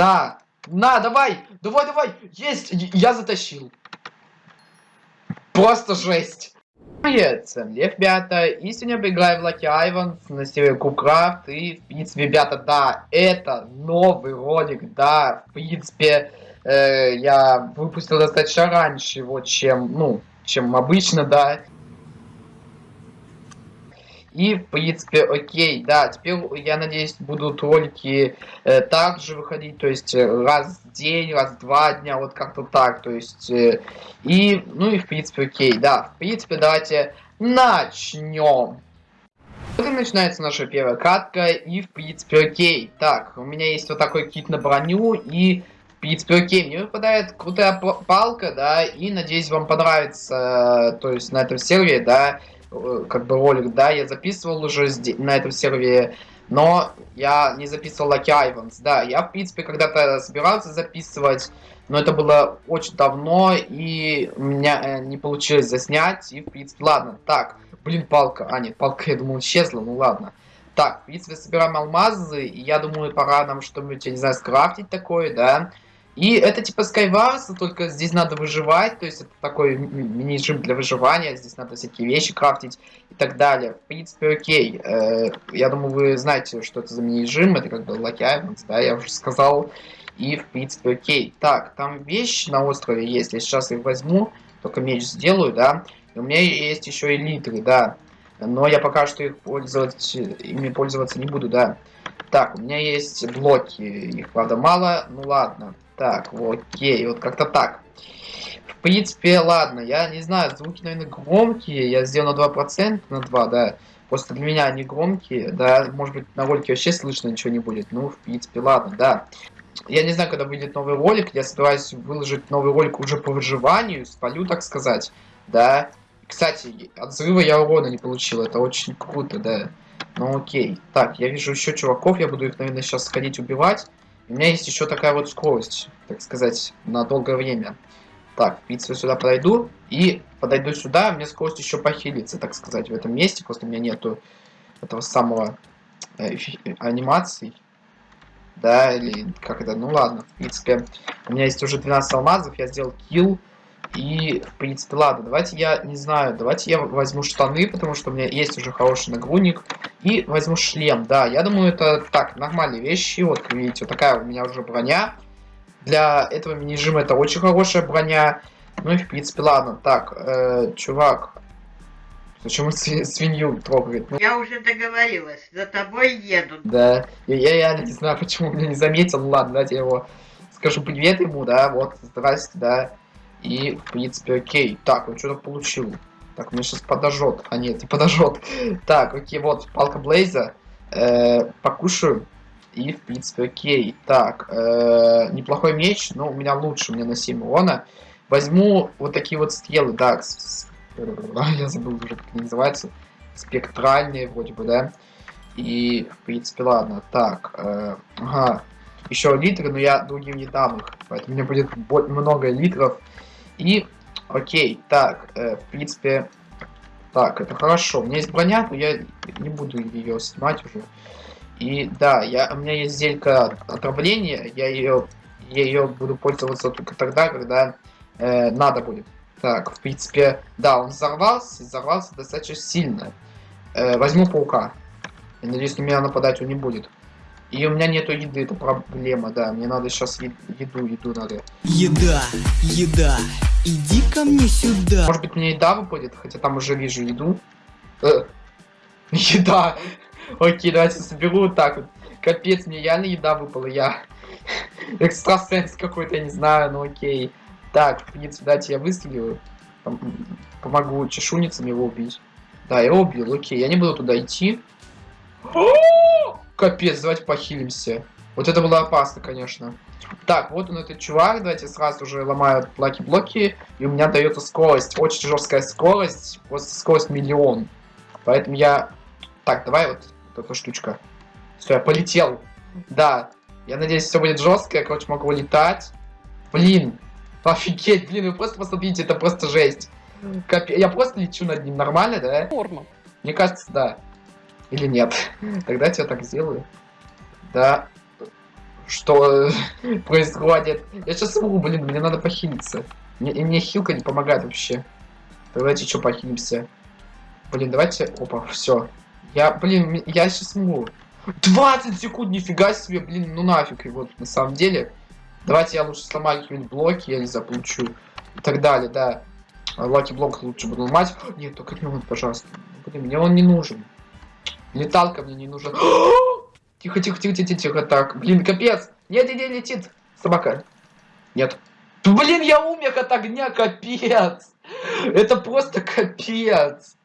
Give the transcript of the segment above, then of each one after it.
Да. На, давай! Давай, давай! Есть! Я затащил. Просто жесть. Привет, ребята, и сегодня мы играем в Lucky Ivans на сервере Кукрафт, и, в принципе, ребята, да, это новый ролик, да, в принципе, э, я выпустил достаточно раньше его, чем, ну, чем обычно, да, и, в принципе, окей, да, теперь, я надеюсь, будут ролики э, также выходить, то есть э, раз в день, раз в два дня, вот как-то так, то есть, э, и, ну и, в принципе, окей, да, в принципе, давайте начнем. Вот и начинается наша первая катка, и, в принципе, окей, так, у меня есть вот такой кит на броню, и, в принципе, окей, мне выпадает крутая палка, да, и, надеюсь, вам понравится, э, то есть, на этом сервере, да, как бы ролик, да, я записывал уже зде- на этом сервере, но я не записывал Lucky Ivans, да, я, в принципе, когда-то собирался записывать, но это было очень давно, и у меня э, не получилось заснять, и, в принципе, ладно, так, блин, палка, а, нет, палка, я думал, исчезла, ну ладно. Так, в принципе, собираем алмазы, и я думаю, пора нам что-нибудь, я не знаю, скрафтить такое, да, и это типа Skywars, только здесь надо выживать, то есть это такой м- мини-режим для выживания, здесь надо всякие вещи крафтить и так далее. В принципе, окей. Э, я думаю, вы знаете, что это за мини-режим, это как бы Lucky Islands, да, я уже сказал. И, в принципе, окей. Так, там вещи на острове есть, я сейчас их возьму, только меч сделаю, да. И у меня есть еще элитры, да. Но я пока что их пользоваться, ими пользоваться не буду, да. Так, у меня есть блоки, их, правда, мало, ну ладно. Так, окей, вот как-то так. В принципе, ладно, я не знаю, звуки, наверное, громкие, я сделал на 2%, на 2, да. Просто для меня они громкие, да, может быть, на ролике вообще слышно ничего не будет, ну, в принципе, ладно, да. Я не знаю, когда выйдет новый ролик, я собираюсь выложить новый ролик уже по выживанию, спалю, так сказать, да. Кстати, от взрыва я урона не получил, это очень круто, да. Ну окей. Так, я вижу еще чуваков, я буду их, наверное, сейчас сходить убивать. У меня есть еще такая вот скорость, так сказать, на долгое время. Так, принципе, сюда подойду. И подойду сюда, меня скорость еще похилится, так сказать, в этом месте. Просто у меня нету этого самого э, эфи- анимаций. Да, или как это, ну ладно, в принципе. У меня есть уже 12 алмазов, я сделал килл. И, в принципе, ладно, давайте я, не знаю, давайте я возьму штаны, потому что у меня есть уже хороший нагрудник. И возьму шлем, да, я думаю, это так, нормальные вещи. Вот, как видите, вот такая у меня уже броня. Для этого мини-режима это очень хорошая броня. Ну и, в принципе, ладно. Так, э, чувак, почему сви- свинью трогает? Ну, Я уже договорилась, за тобой едут. да, я, я реально не знаю, почему меня не заметил. Ну ладно, давайте я его скажу привет ему, да, вот, здрасте, да. И, в принципе, окей. Так, он что-то получил. Так, мне сейчас подожжет. А нет, не подожжет. Так, окей, вот, палка Блейза. Э, покушаю. И, в принципе, окей. Так, э, неплохой меч, но у меня лучше, у меня на 7 урона. Возьму вот такие вот стрелы, да. с- Я забыл уже, как они называются. Спектральные, вроде бы, да. И, в принципе, ладно. Так, э, ага. Еще литры, но я другим не дам их. Поэтому у меня будет много литров. И, окей, так, э, в принципе, так, это хорошо. У меня есть броня, но я не буду ее снимать уже. И да, я, у меня есть зелька отравления, я ее, я ее буду пользоваться только тогда, когда э, надо будет. Так, в принципе, да, он взорвался, взорвался достаточно сильно. Э, возьму паука. Я надеюсь, на меня нападать он не будет. И у меня нету еды, это проблема, да. Мне надо сейчас еду, еду надо. Еда, еда, иди ко мне сюда. Может быть, мне еда выпадет, хотя там уже вижу еду. Э, еда. Окей, давайте соберу вот так вот. Капец, мне реально еда выпала, я экстрасенс какой-то, я не знаю, ну окей. Так, в принципе, дайте я выстрелю. Пом- Помогу чешуницам его убить. Да, я убил, окей, я не буду туда идти. Капец, давайте похилимся. Вот это было опасно, конечно. Так, вот он этот чувак, давайте сразу же ломаю lucky блоки, и у меня дается скорость, очень жесткая скорость, просто скорость миллион. Поэтому я... Так, давай вот, вот эта штучка. Все, я полетел. Да, я надеюсь, все будет жестко, я, короче, могу летать. Блин, офигеть, блин, вы просто посмотрите, это просто жесть. Капе- Я просто лечу над ним, нормально, да? Норма. Мне кажется, да. Или нет. Тогда я так сделаю. Да. Что происходит. Я сейчас умру, блин, мне надо похилиться. Мне, мне хилка не помогает вообще. Давайте что похилимся. Блин, давайте... Опа, все. Я, блин, я сейчас умру. 20 секунд, нифига себе, блин, ну нафиг его на самом деле. Давайте я лучше сломаю какие-нибудь блоки, я не знаю, получу. И так далее, да. Лаки блок лучше буду ломать. Нет, только не он, пожалуйста. Блин, мне он не нужен. Леталка мне не нужен. Тихо, тихо, тихо, тихо, тихо, так. Блин, капец. Нет, не, летит. Собака. Нет. Блин, я умер от огня, капец. Это просто капец.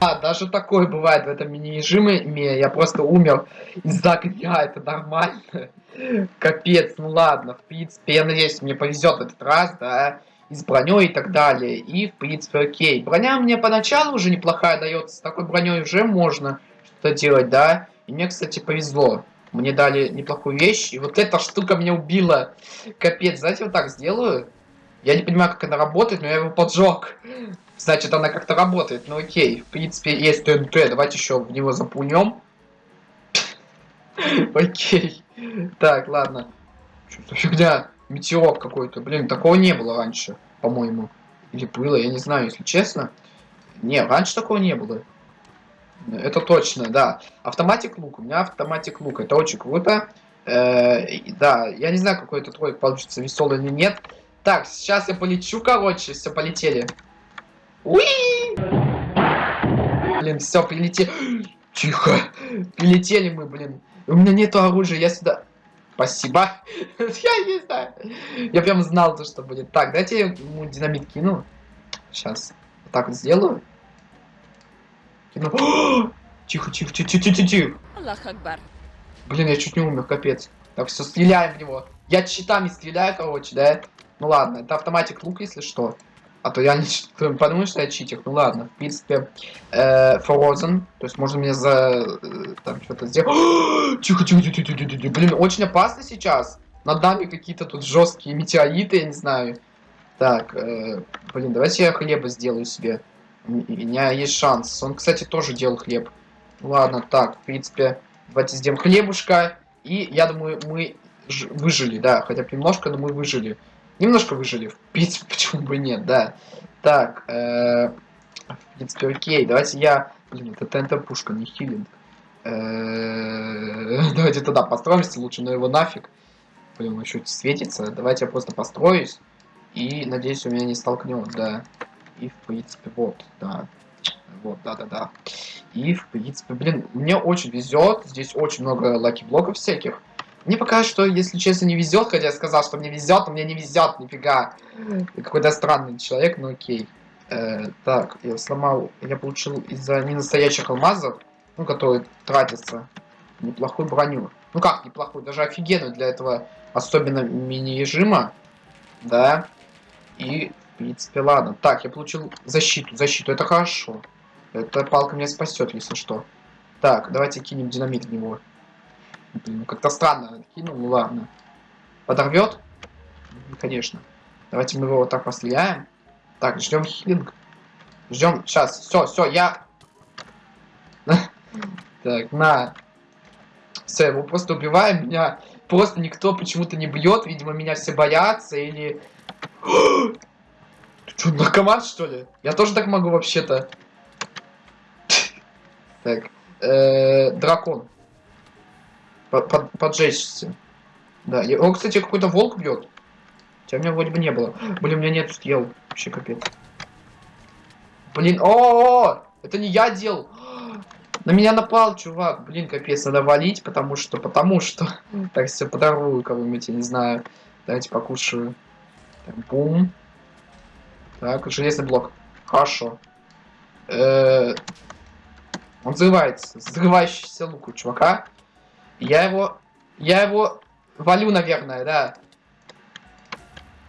А, даже такое бывает в этом мини-режиме. Я просто умер из-за огня, это нормально. Капец, ну ладно, в принципе, я надеюсь, мне повезет в этот раз, да, и с броней и так далее. И, в принципе, окей. Броня мне поначалу уже неплохая дается, с такой броней уже можно что-то делать, да. И мне, кстати, повезло. Мне дали неплохую вещь, и вот эта штука меня убила. Капец, знаете, вот так сделаю. Я не понимаю, как она работает, но я его поджег. Значит, она как-то работает. Ну окей, в принципе, есть ТНТ. Давайте еще в него запунем. Окей. Так, ладно. Что фигня? Метеор какой-то. Блин, такого не было раньше, по-моему. Или было, я не знаю, если честно. Не, раньше такого не было. Это точно, да. Автоматик лук. У меня автоматик лук. Это очень круто. Э, да, я не знаю, какой этот ролик получится, веселый или нет. Так, сейчас я полечу, короче. Все, полетели. Уи! Блин, все, прилетели. Тихо. Прилетели мы, блин. У меня нету оружия, я сюда... Спасибо. я не знаю. Я прям знал то, что будет. Так, дайте я ему динамит кину. Сейчас. Так вот сделаю. Тихо, тихо, тихо, тихо, тихо, тихо. Аллах Акбар. Блин, я чуть не умер, капец. Так, все, стреляем в него. Я читами стреляю, короче, да? Ну ладно, это автоматик лук, если что. А то я не подумаю, что я читер. Ну ладно, в принципе, э, Frozen. То есть можно мне за... э, там что-то сделать. тихо, тихо, тихо, тихо, тихо, тихо. Блин, очень опасно сейчас. Над нами какие-то тут жесткие метеориты, я не знаю. Так, э, блин, давайте я хлеба сделаю себе. У меня есть шанс. Он, кстати, тоже делал хлеб. Ладно, так, в принципе, давайте сделаем хлебушка. И я думаю, мы выжили, да. Хотя бы немножко, но мы выжили. Немножко выжили. В принципе, почему бы нет, да. Так, э, в принципе, окей. Давайте я... Блин, это TNT пушка, не healing. Э, Давайте туда построимся лучше, но его нафиг. Блин, он еще светится. Давайте я просто построюсь. И, надеюсь, у меня не столкнет, да. И, в принципе, вот, да. Вот, да-да-да. И, в принципе, блин, мне очень везет. Здесь очень много lucky блоков всяких. Мне пока что, если честно, не везет, хотя я сказал, что мне везет, но мне не везет, нифига. Какой-то странный человек, но окей. Э, так, я сломал, я получил из-за ненастоящих алмазов, ну, которые тратятся, неплохую броню. Ну как неплохую, даже офигенную для этого, особенно мини-режима, да. И, в принципе, ладно. Так, я получил защиту, защиту, это хорошо. Эта палка меня спасет, если что. Так, давайте кинем динамит в него. Блин, ну как-то странно кинул, ну ладно. Подорвет? Конечно. Давайте мы его вот так постреляем. Так, ждем хилинг. Ждем. Сейчас, все, все, я. Так, на. Все, его просто убиваем. Меня просто никто почему-то не бьет. Видимо, меня все боятся или. Что, наркоман, что ли? Я тоже так могу вообще-то. Так. э, Дракон. По- под- Поджечься. Да. О, кстати, какой-то волк бьет. Хотя у меня вроде бы не было. Блин, у меня нет стрел. Вообще капец. Блин, о, -о, -о! это не я делал. На меня напал, чувак. Блин, капец, надо валить, потому что, потому что. Так, все подорву кого-нибудь, я не знаю. Давайте покушаю. Так, бум. Так, железный блок. Хорошо. Э, Он взрывается. Взрывающийся лук у чувака. Я его... Я его валю, наверное, да.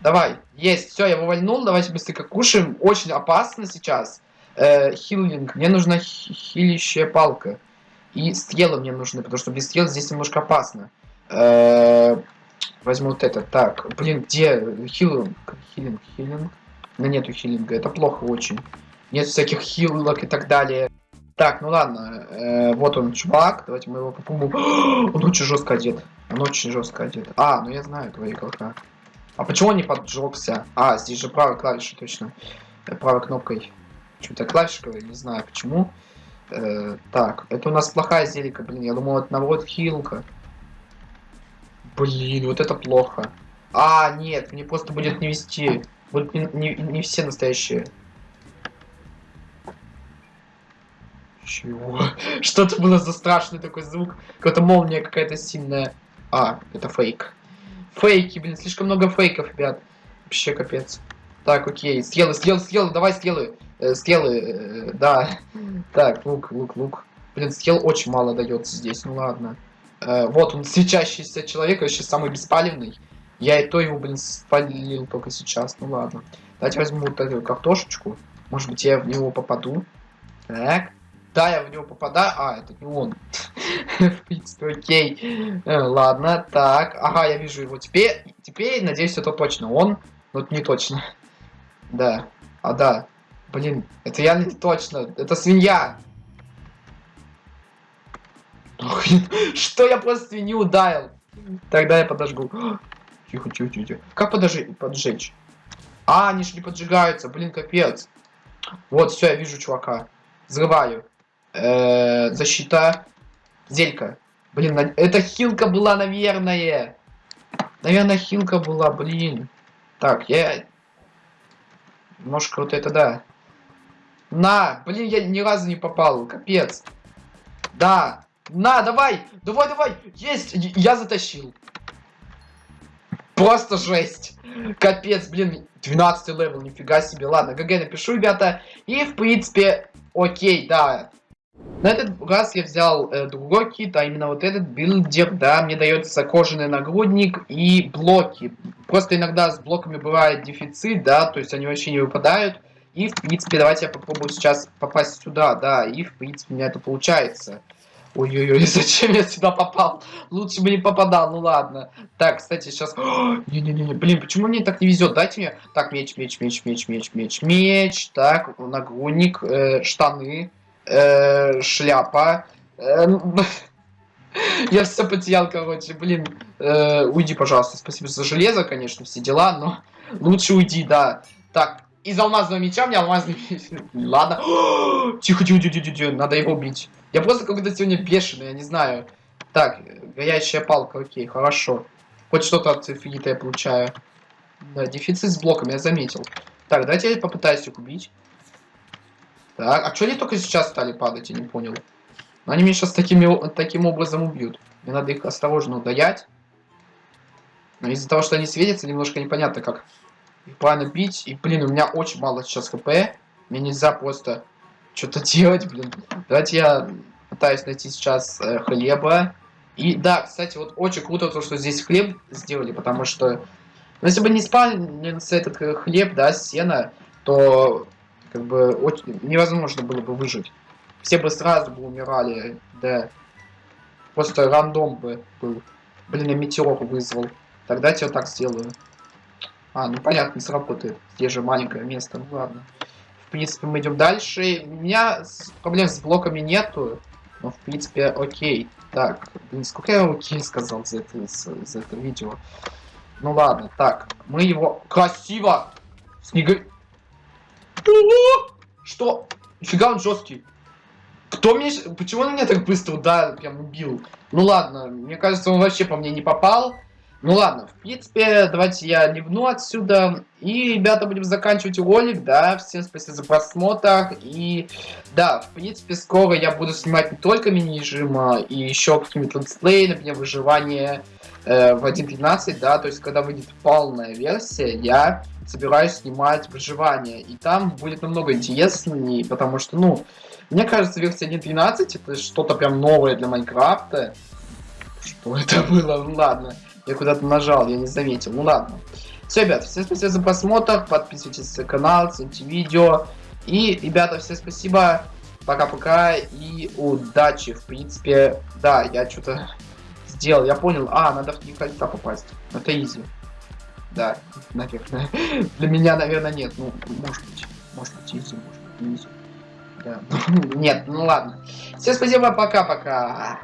Давай. Есть. Все, я его вальнул. Давайте быстренько кушаем. Очень опасно сейчас. Э, хилинг. Мне нужна хи- хилящая палка. И стрелы мне нужны, потому что без стрел здесь немножко опасно. Э, возьму вот это. Так, блин, где хилинг? Хилинг, хилинг. Но нету хилинга. Это плохо очень. Нет всяких хилок и так далее. Так, ну ладно. Э, вот он, чувак. Давайте мы его попробуем. Он очень жестко одет. Он очень жестко одет. А, ну я знаю этого игрока. А почему он не поджегся? А, здесь же правой клавишей точно. Э, Правой кнопкой. Что-то клавишка, не знаю почему. Э, так, это у нас плохая зелика, блин. Я думал, это наоборот хилка. Блин, вот это плохо. А, нет, мне просто будет не вести. Будут не, не, не все настоящие. Чего? Что это было за страшный такой звук? Какая-то молния какая-то сильная. А, это фейк. Фейки, блин, слишком много фейков, ребят. Вообще капец. Так, окей. Стрелы, стрелы, стрелы, давай стрелы. Э, стрелы, э, да. Так, лук, лук, лук. Блин, стрел очень мало дается здесь, ну ладно. Э, вот он, свечащийся человек, вообще самый беспалевный. Я и то его, блин, спалил только сейчас, ну ладно. Давайте возьму вот эту картошечку. Может быть, я в него попаду. Так. Да, я в него попадаю. А, это не он. В принципе, окей. Э, Ладно, так. Ага, я вижу его. Теперь, теперь, надеюсь, это точно он. Но не точно. Да. А, да. Блин, это я не точно. Это свинья. Что я просто свинью ударил? Тогда я подожгу. Тихо, тихо, тихо. тихо. Как подожи поджечь? А, они же не поджигаются. Блин, капец. Вот, все, я вижу чувака. Взрываю. Э, защита. Зелька. Блин, на- это хилка была, наверное. Наверное, хилка была, блин. Так, я... Немножко вот это, да. На! Блин, я ни разу не попал. Капец. Да. На, давай! Давай, давай! Есть! Я- Я затащил. Просто жесть. Капец, блин. 12 level, нифига себе. Ладно, GG напишу, ребята. И, в принципе, окей, да. На этот раз я взял э, другой kit, а именно вот этот builder, да, мне дается кожаный нагрудник и блоки. Просто иногда с блоками бывает дефицит, да, то есть они вообще не выпадают. И, в принципе, давайте я попробую сейчас попасть сюда, да, и, в принципе, у меня это получается. Ой-ой-ой, зачем я сюда попал? Лучше бы не попадал, ну ладно. Так, кстати, сейчас... Не-не-не, блин, почему мне так не везет? Дайте мне... Так, меч, меч, меч, меч, меч, меч, меч. Так, нагрудник, э, штаны, э, шляпа. Э, я все потерял, короче, блин. Э, уйди, пожалуйста. Спасибо за железо, конечно, все дела, но лучше уйди, да. Так, из алмазного меча мне алмазный меч. Ладно. Тихо, тихо, тихо, тихо, тихо, надо его бить. Я просто какой-то сегодня бешеный, я не знаю. Так, горячая палка, окей, хорошо. Хоть что-то от Финита я получаю. Да, дефицит с блоком, я заметил. Так, давайте я попытаюсь их убить. Так, а что они только сейчас стали падать, я не понял. Но они меня сейчас такими, таким образом убьют. Мне надо их осторожно удаять. Но из-за того, что они светятся, немножко непонятно, как их правильно бить. И, блин, у меня очень мало сейчас хп. Мне нельзя просто что-то делать, блин. Давайте я пытаюсь найти сейчас э, хлеба. И да, кстати, вот очень круто то, что здесь хлеб сделали, потому что ну, если бы не спалился этот э, хлеб, да, сено, то как бы очень, невозможно было бы выжить. Все бы сразу бы умирали, да. Просто рандом бы был. Блин, я метеор вызвал. Тогда я вот так сделаю. А, ну понятно, сработает. Здесь же маленькое место, ну ладно. Принципе, мы идем дальше. У меня проблем с блоками нету. Но, в принципе, окей. Так, блин, сколько я окей сказал за это, за, за это видео. Ну ладно, так. Мы его... Красиво! Снега... Что? Нифига он жесткий. Кто мне... Почему он меня так быстро ударил, прям убил? Ну ладно, мне кажется, он вообще по мне не попал. Ну ладно, в принципе, давайте я ливну отсюда. И, ребята, будем заканчивать ролик, да. Всем спасибо за просмотр. И, да, в принципе, скоро я буду снимать не только мини-режима, и еще какие-нибудь летсплеи, например, выживание э, в 1.13, да. То есть, когда выйдет полная версия, я собираюсь снимать выживание. И там будет намного интереснее, потому что, ну, мне кажется, версия 1.13 это что-то прям новое для Майнкрафта. Что это было? Ну ладно. Я куда-то нажал, я не заметил. Ну ладно. Все, ребят, всем спасибо за просмотр. Подписывайтесь на канал, цените видео. И, ребята, всем спасибо. Пока-пока и удачи. В принципе, да, я что-то сделал. Я понял. А, надо в кольца попасть. Это изи. Да, наверное. Для меня, наверное, нет. Ну, может быть. Может быть, изи, может быть, не изи. Да. Нет, ну ладно. Всем спасибо, пока-пока.